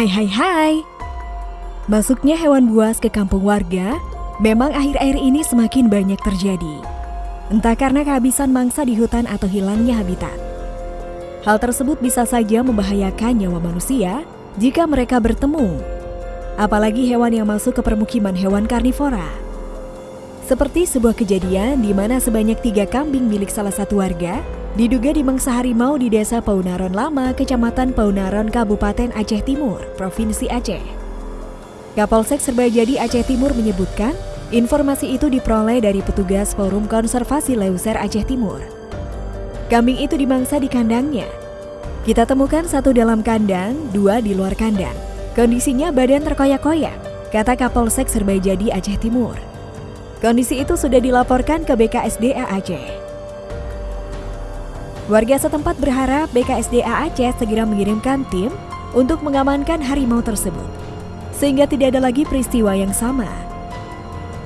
Hai hai hai. Masuknya hewan buas ke kampung warga memang akhir-akhir ini semakin banyak terjadi. Entah karena kehabisan mangsa di hutan atau hilangnya habitat. Hal tersebut bisa saja membahayakan nyawa manusia jika mereka bertemu. Apalagi hewan yang masuk ke permukiman hewan karnivora. Seperti sebuah kejadian di mana sebanyak tiga kambing milik salah satu warga diduga dimangsa harimau di desa Paunaron Lama, Kecamatan Paunaron, Kabupaten Aceh Timur, Provinsi Aceh. Kapolsek Serbajadi Aceh Timur menyebutkan, informasi itu diperoleh dari petugas Forum Konservasi Leuser Aceh Timur. Kambing itu dimangsa di kandangnya. Kita temukan satu dalam kandang, dua di luar kandang. Kondisinya badan terkoyak-koyak, kata Kapolsek Serbajadi Aceh Timur. Kondisi itu sudah dilaporkan ke BKSDA Aceh. Warga setempat berharap BKSDA Aceh segera mengirimkan tim untuk mengamankan harimau tersebut sehingga tidak ada lagi peristiwa yang sama.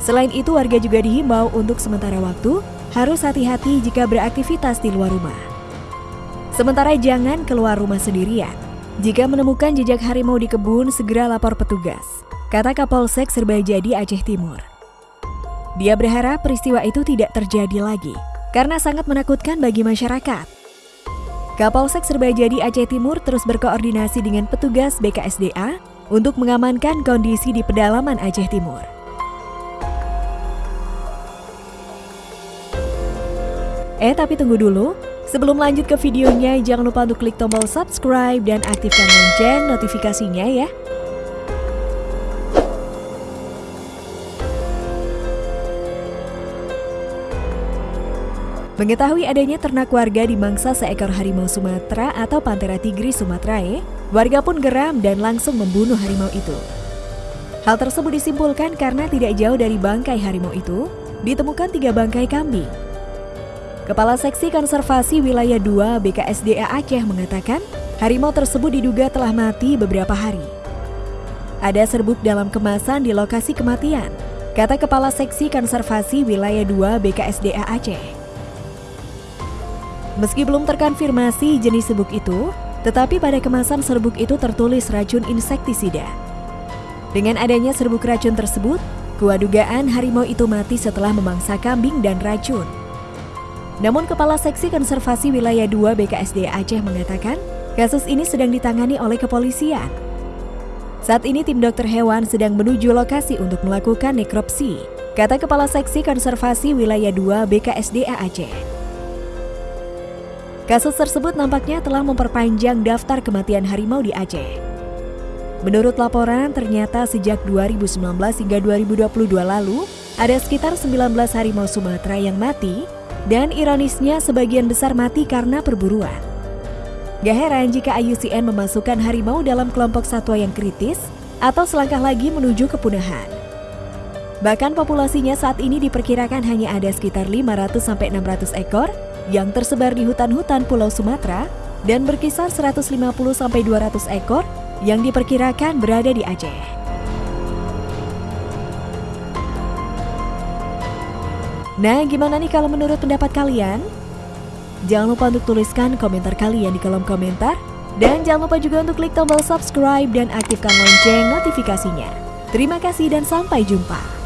Selain itu, warga juga dihimbau untuk sementara waktu harus hati-hati jika beraktivitas di luar rumah. Sementara jangan keluar rumah sendirian. Jika menemukan jejak harimau di kebun, segera lapor petugas, kata Kapolsek Serbajadi Aceh Timur. Dia berharap peristiwa itu tidak terjadi lagi, karena sangat menakutkan bagi masyarakat. Kapolsek Serbajadi Aceh Timur terus berkoordinasi dengan petugas BKSDA untuk mengamankan kondisi di pedalaman Aceh Timur. Eh tapi tunggu dulu, sebelum lanjut ke videonya jangan lupa untuk klik tombol subscribe dan aktifkan lonceng notifikasinya ya. Mengetahui adanya ternak warga di mangsa seekor harimau Sumatera atau Panthera tigris sumatrae, warga pun geram dan langsung membunuh harimau itu. Hal tersebut disimpulkan karena tidak jauh dari bangkai harimau itu, ditemukan tiga bangkai kambing. Kepala Seksi Konservasi Wilayah 2 BKSDA Aceh mengatakan, harimau tersebut diduga telah mati beberapa hari. Ada serbuk dalam kemasan di lokasi kematian, kata Kepala Seksi Konservasi Wilayah 2 BKSDA Aceh. Meski belum terkonfirmasi jenis serbuk itu, tetapi pada kemasan serbuk itu tertulis racun insektisida. Dengan adanya serbuk racun tersebut, kuat dugaan harimau itu mati setelah memangsa kambing dan racun. Namun Kepala Seksi Konservasi Wilayah 2 BKSD Aceh mengatakan, kasus ini sedang ditangani oleh kepolisian. Saat ini tim dokter hewan sedang menuju lokasi untuk melakukan nekropsi, kata Kepala Seksi Konservasi Wilayah 2 BKSDA Aceh. Kasus tersebut nampaknya telah memperpanjang daftar kematian harimau di Aceh. Menurut laporan, ternyata sejak 2019 hingga 2022 lalu, ada sekitar 19 harimau Sumatera yang mati, dan ironisnya sebagian besar mati karena perburuan. Gak heran jika IUCN memasukkan harimau dalam kelompok satwa yang kritis atau selangkah lagi menuju kepunahan. Bahkan populasinya saat ini diperkirakan hanya ada sekitar 500-600 ekor yang tersebar di hutan-hutan Pulau Sumatera dan berkisar 150-200 ekor yang diperkirakan berada di Aceh. Nah, gimana nih kalau menurut pendapat kalian? Jangan lupa untuk tuliskan komentar kalian di kolom komentar. Dan jangan lupa juga untuk klik tombol subscribe dan aktifkan lonceng notifikasinya. Terima kasih dan sampai jumpa.